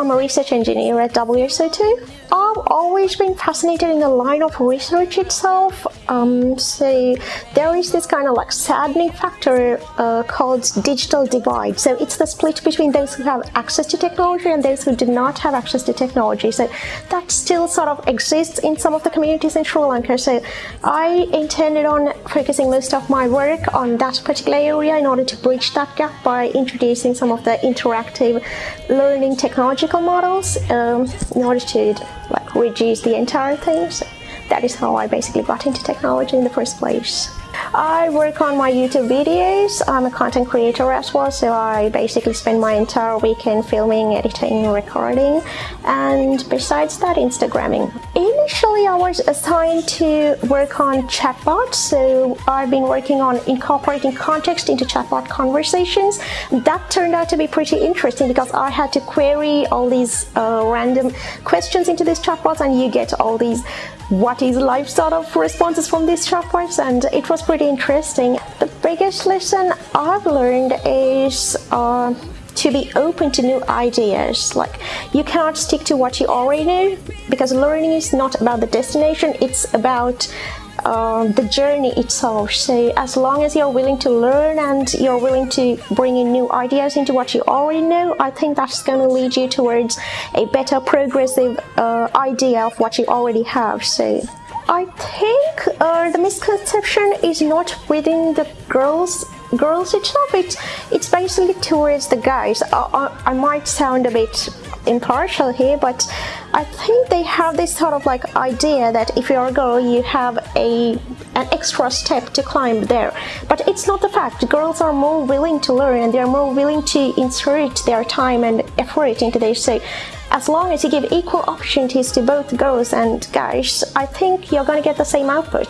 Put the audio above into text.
I'm a research engineer at WSO2. I've always been fascinated in the line of research itself. Um, so there is this kind of like saddening factor uh, called digital divide. So it's the split between those who have access to technology and those who do not have access to technology. So that still sort of exists in some of the communities in Sri Lanka. So I intended on focusing most of my work on that particular area in order to bridge that gap by introducing some of the interactive learning technological models um, in order to like reduce the entire thing. So that is how I basically got into technology in the first place. I work on my YouTube videos. I'm a content creator as well, so I basically spend my entire weekend filming, editing, recording, and besides that, Instagramming. Initially, I was assigned to work on chatbots, so I've been working on incorporating context into chatbot conversations. That turned out to be pretty interesting because I had to query all these uh, random questions into these chatbots and you get all these what is life sort of responses from these chatbots and it was pretty interesting. The biggest lesson I've learned is uh, to be open to new ideas. Like you cannot stick to what you already know because learning is not about the destination, it's about uh, the journey itself. So as long as you're willing to learn and you're willing to bring in new ideas into what you already know, I think that's going to lead you towards a better progressive uh, idea of what you already have. So I think uh, the misconception is not within the girls girls itself. It's it's basically towards the guys. I, I, I might sound a bit impartial here but I think they have this sort of like idea that if you're a girl you have a an extra step to climb there. But it's not the fact. Girls are more willing to learn and they're more willing to insert their time and effort into this so as long as you give equal opportunities to both girls and guys I think you're gonna get the same output.